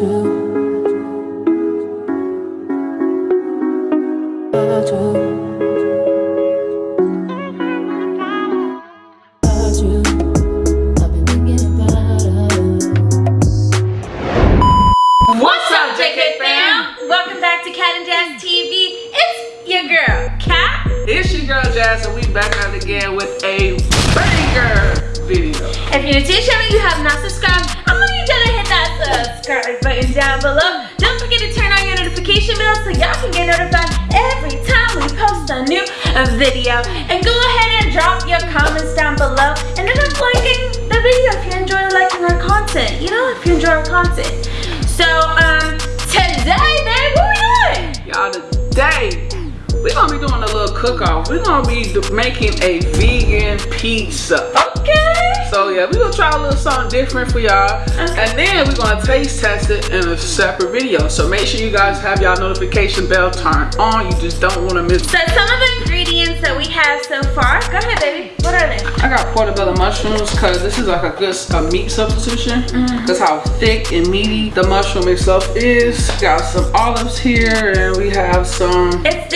If you're new to the channel, and we're back on again with a regular video. If you're chilling you have not subscribed, subscribe button down below. Don't forget to turn on your notification bell so y'all can get notified every time we post a new video. And go ahead and drop your comments down below and end up liking the video if you enjoy liking our content. You know, if you enjoy our content. So, um, today, babe, what we doing? Y'all today, we're gonna be doing a little cook-off. We're gonna be making a vegan pizza. Okay. So yeah, we're gonna try a little something different for y'all. And then we're gonna taste test it in a separate video. So make sure you guys have y'all notification bell turned on. You just don't wanna miss So some of the ingredients that we have so far, go ahead baby, what are they? I got portobello mushrooms because this is like a good a meat substitution. Mm-hmm. That's how thick and meaty the mushroom itself is. Got some olives here and we have some It's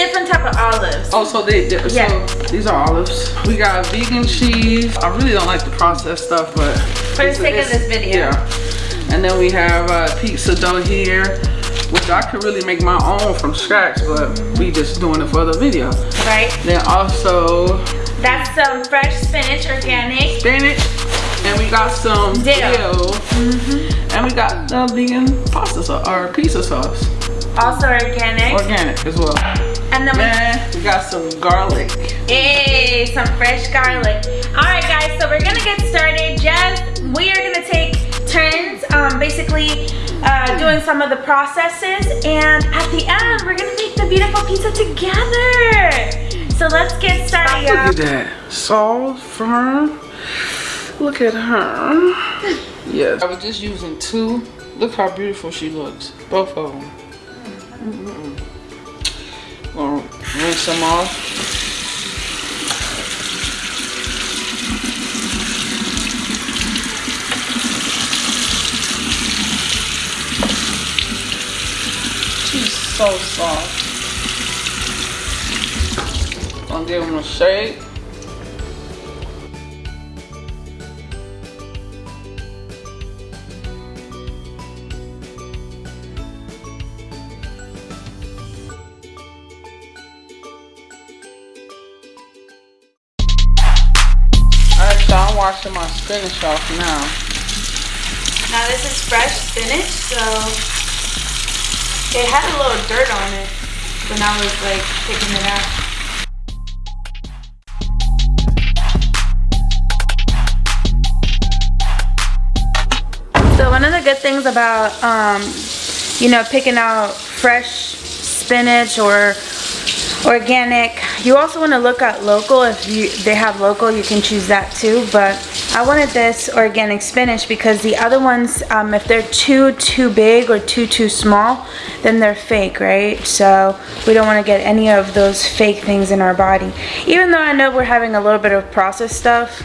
of olives. Oh, so they, they Yeah. so these are olives. We got vegan cheese. I really don't like the processed stuff, but For the sake of this video. Yeah. And then we have uh, pizza dough here, which I could really make my own from scratch, but we just doing it for the video. Right? Then also That's some fresh spinach, organic. spinach, and we got some Dill. dill, and we got the vegan pasta sauce or pizza sauce, Also organic. organic as well. And then we we got some garlic. Hey, some fresh garlic. All right, guys, so we're gonna get started. Just we are gonna take turns, um, basically uh, doing some of the processes, and at the end, we're gonna make the beautiful pizza together. So let's get started, Look y'all. at that. Soft, firm. Look at her. Yes. I was just using two. Look how beautiful she looks. Both of them. Mm-mm. Gonna rinse them off. She's so soft. Gonna give them a shake. Washing my spinach off now. Now this is fresh spinach, so it had a little dirt on it when I was like picking it out. So one of the good things about, um, you know, picking out fresh spinach or organic, you also want to look at local. If you they have local, you can choose that too. But I wanted this organic spinach because the other ones, um, if they're too too big or too too small, then they're fake, right? So we don't want to get any of those fake things in our body. Even though I know we're having a little bit of processed stuff,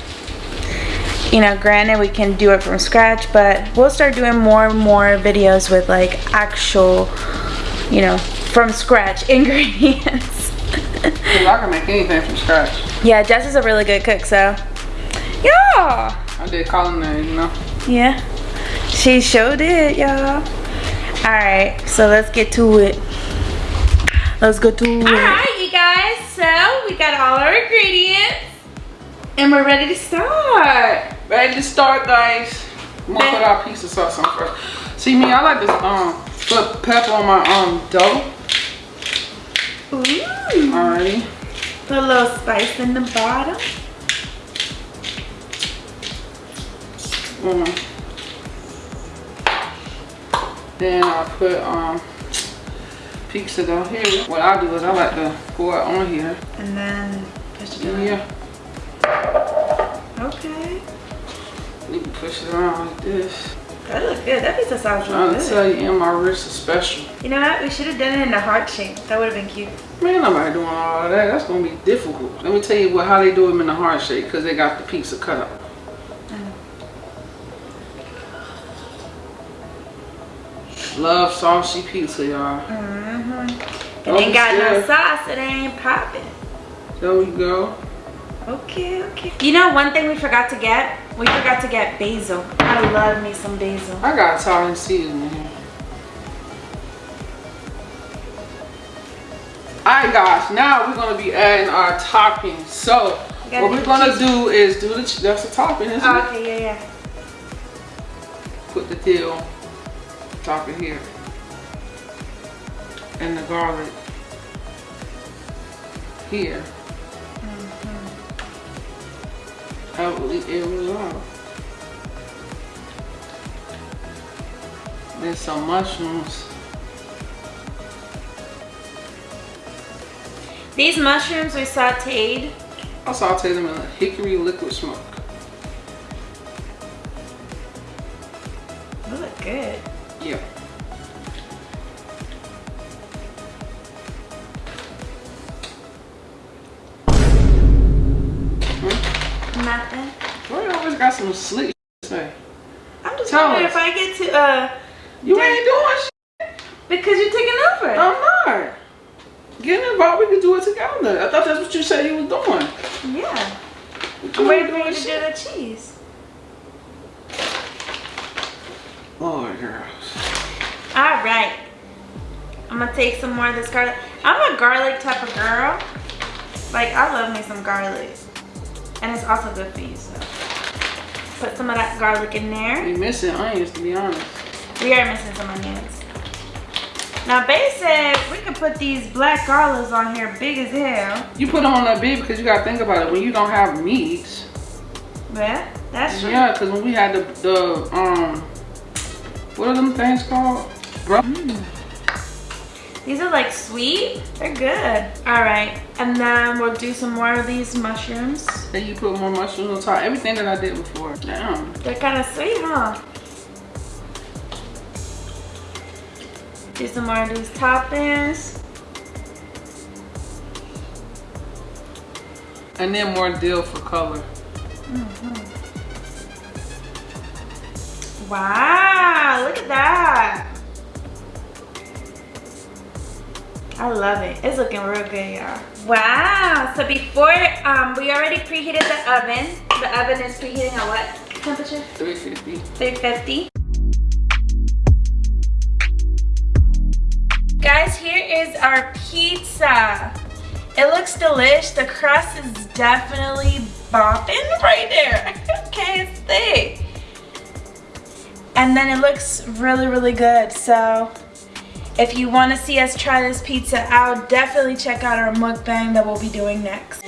you know, granted we can do it from scratch, but we'll start doing more and more videos with like actual, you know, from scratch ingredients. Cause I can make anything from scratch. yeah, Jess is a really good cook, so yeah, I did culinary, you know. yeah, she showed it, y'all. All right, so let's get to it. Let's go to it. All right, you guys. So we got all our ingredients, and we're ready to start. Ready to start, guys. I'm gonna put our pizza sauce on first. See me, I like to um put pepper on my um dough. Ooh. Alrighty. Put a little spice in the bottom. Mm. Then I put um pizza dough here. What I do is I like to pour it on here. And then push it down. Yeah. Okay. You can push it around like this. Good. That pizza looks to good. tell you, and my wrist is special. You know what? We should have done it in a heart shape. That would have been cute. Man, nobody doing all that. That's gonna be difficult. Let me tell you what how they do them in the heart shape because they got the pizza cut up. Love saucy pizza, y'all. Mm-hmm. It ain't got no sauce, it ain't popping. There we go. Okay, okay. You know one thing we forgot to get? We forgot to get basil. I love me some basil. I got Italian seasoning here. Alright guys, now we're gonna be adding our toppings. So what we're gonna do is do the that's the topping, isn't oh, Okay, yeah, yeah. Put the dill, top it here. And the garlic here. I will eat every There's some mushrooms. These mushrooms we sauteed. I sauteed them in a hickory liquid smoke. They look good. Yeah. Some slick say? I'm just Tell wondering us. if I get to uh You ain't doing shit. Because you're taking over. I'm not. Get involved, we can do it together. I thought that's what you said you was doing. Yeah. I'm waiting for you to do the cheese. Lord girls. Alright. I'm gonna take some more of this garlic. I'm a garlic type of girl. Like I love me some garlic. And it's also good for you, so. Put some of that garlic in there. We're missing onions, to be honest. We are missing some onions. Now, Bay said we could put these black olives on here big as hell. You put them on that big because you got to think about it. When you don't have meat. Yeah, that's true. Yeah, because when we had the, the, um, what are them things called? Bro. Mm. These are like sweet. They're good. All right. And then we'll do some more of these mushrooms. Then you put more mushrooms on top. Everything that I did before. Damn. They're kind of sweet, huh? Do some more of these toppings. And then more dill for color. Mm -hmm. Wow, look at that. I love it. It's looking real good, y'all. Wow. So before, um, we already preheated the oven. The oven is preheating at what temperature? 350. 350. Guys, here is our pizza. It looks delish. The crust is definitely bopping right there. okay, it's thick. And then it looks really, really good. So if you want to see us try this pizza out, definitely check out our mukbang that we'll be doing next.